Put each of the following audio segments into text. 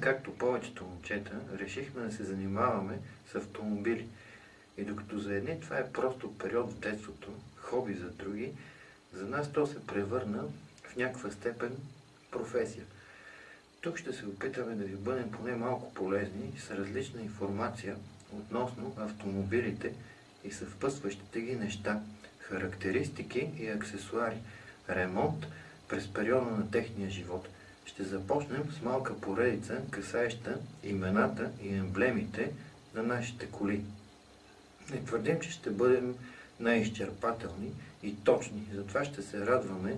Както повечето момчета, решихме да се занимаваме с автомобили. И докато за едни това е просто период в детството, хоби за други, за нас то се превърна в някаква степен професия. Тук ще се опитаме да ви бъдем поне малко полезни с различна информация относно автомобилите и съвпътстващите ги неща, характеристики и аксесуари, ремонт през периода на техния живот. Ще започнем с малка поредица, касаеща имената и емблемите на нашите коли. Не твърдим, че ще бъдем най-изчерпателни и точни, затова ще се радваме,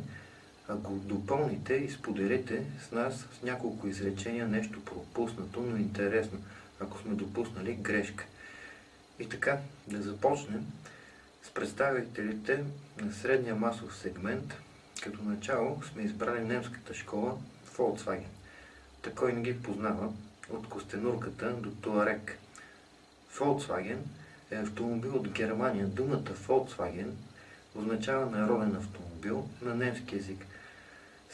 ако допълните и споделите с нас с няколко изречения нещо пропуснато, но интересно, ако сме допуснали грешка. И така, да започнем с представителите на средния масов сегмент. Като начало сме избрали немската школа Volkswagen. Такой не ги познава от костенурката до Туарек. Volkswagen е автомобил от Германия. Думата Volkswagen означава народен автомобил на немски язик.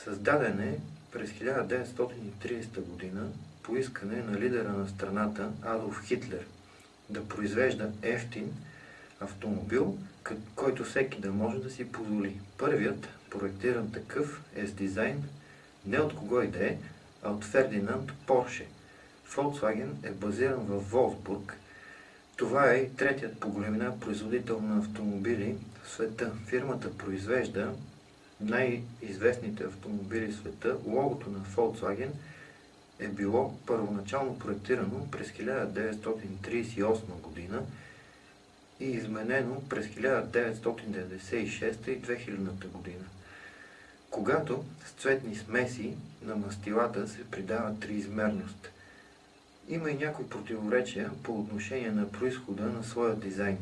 Създаден е през 1930 година по искане на лидера на страната Адолф Хитлер да произвежда ефтин автомобил, който всеки да може да си позволи. Първият проектиран такъв е с дизайн не от кого и да е, а от Фердинанд Порше. Volkswagen е базиран в Волсбург. Това е третият по големина производител на автомобили в света. Фирмата произвежда най-известните автомобили в света. Логото на Volkswagen е било първоначално проектирано през 1938 година и изменено през 1996 и 2000 година когато с цветни смеси на мастилата се придава триизмерност. Има и някои противоречия по отношение на происхода на своя дизайн.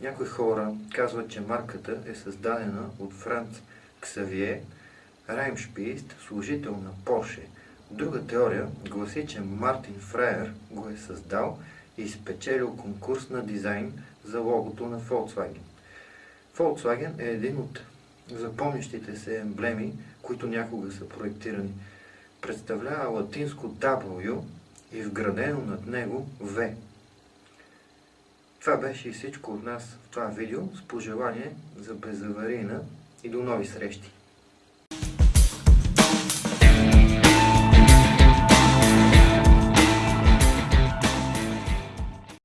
Някои хора казват, че марката е създадена от Франц Ксавие Раймшпист, служител на Порше. Друга теория гласи, че Мартин Фраер го е създал и спечелил конкурс на дизайн за логото на Volkswagen. Volkswagen е един от запомнящите се емблеми, които някога са проектирани. Представлява латинско W и вградено над него V. Това беше и всичко от нас в това видео с пожелание за безаварийна и до нови срещи!